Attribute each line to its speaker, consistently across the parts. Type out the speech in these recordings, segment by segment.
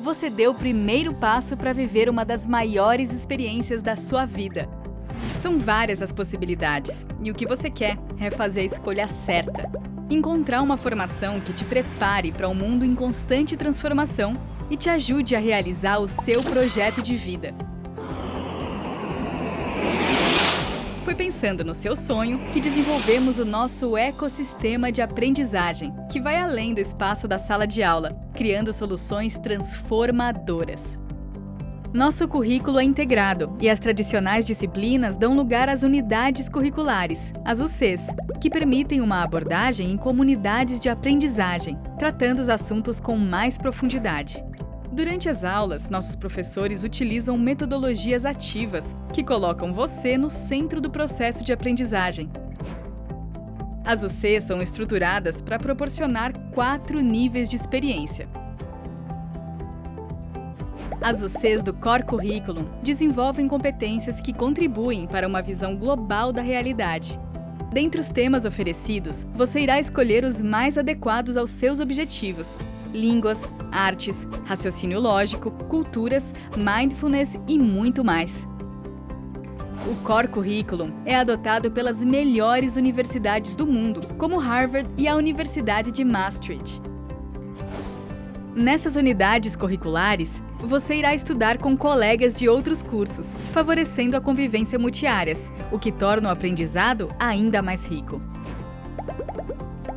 Speaker 1: você deu o primeiro passo para viver uma das maiores experiências da sua vida. São várias as possibilidades, e o que você quer é fazer a escolha certa. Encontrar uma formação que te prepare para um mundo em constante transformação e te ajude a realizar o seu projeto de vida. Pensando no seu sonho que desenvolvemos o nosso ecossistema de aprendizagem, que vai além do espaço da sala de aula, criando soluções transformadoras. Nosso currículo é integrado e as tradicionais disciplinas dão lugar às unidades curriculares, as UCs, que permitem uma abordagem em comunidades de aprendizagem, tratando os assuntos com mais profundidade. Durante as aulas, nossos professores utilizam metodologias ativas, que colocam você no centro do processo de aprendizagem. As UCs são estruturadas para proporcionar quatro níveis de experiência, as UCs do Core Curriculum desenvolvem competências que contribuem para uma visão global da realidade. Dentre os temas oferecidos, você irá escolher os mais adequados aos seus objetivos. Línguas, artes, raciocínio lógico, culturas, mindfulness e muito mais. O Core Curriculum é adotado pelas melhores universidades do mundo, como Harvard e a Universidade de Maastricht. Nessas unidades curriculares, você irá estudar com colegas de outros cursos, favorecendo a convivência multiáreas, o que torna o aprendizado ainda mais rico.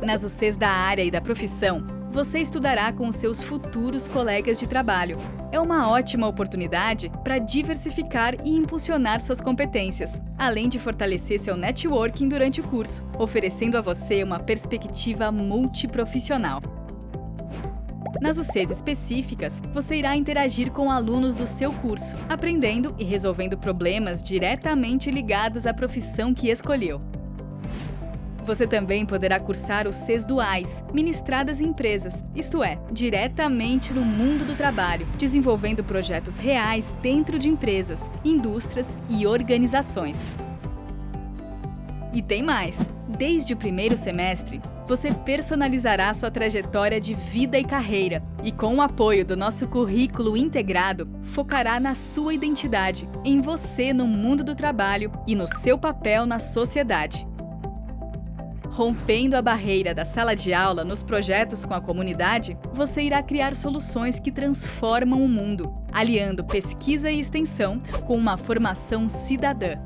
Speaker 1: Nas UCs da área e da profissão, você estudará com seus futuros colegas de trabalho. É uma ótima oportunidade para diversificar e impulsionar suas competências, além de fortalecer seu networking durante o curso, oferecendo a você uma perspectiva multiprofissional. Nas UCs específicas, você irá interagir com alunos do seu curso, aprendendo e resolvendo problemas diretamente ligados à profissão que escolheu. Você também poderá cursar os Cs duais, ministradas em empresas, isto é, diretamente no mundo do trabalho, desenvolvendo projetos reais dentro de empresas, indústrias e organizações. E tem mais! Desde o primeiro semestre, você personalizará sua trajetória de vida e carreira e, com o apoio do nosso currículo integrado, focará na sua identidade, em você no mundo do trabalho e no seu papel na sociedade. Rompendo a barreira da sala de aula nos projetos com a comunidade, você irá criar soluções que transformam o mundo, aliando pesquisa e extensão com uma formação cidadã.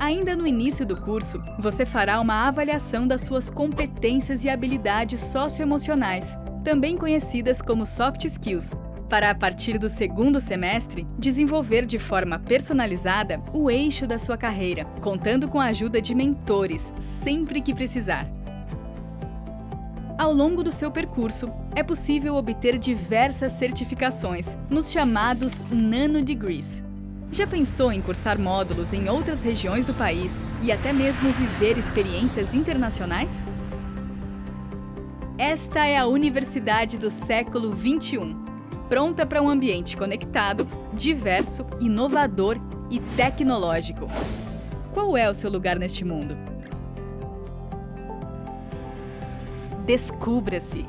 Speaker 1: Ainda no início do curso, você fará uma avaliação das suas competências e habilidades socioemocionais, também conhecidas como soft skills, para a partir do segundo semestre, desenvolver de forma personalizada o eixo da sua carreira, contando com a ajuda de mentores sempre que precisar. Ao longo do seu percurso, é possível obter diversas certificações, nos chamados Nano Degrees. Já pensou em cursar módulos em outras regiões do país e até mesmo viver experiências internacionais? Esta é a Universidade do século 21, pronta para um ambiente conectado, diverso, inovador e tecnológico. Qual é o seu lugar neste mundo? Descubra-se!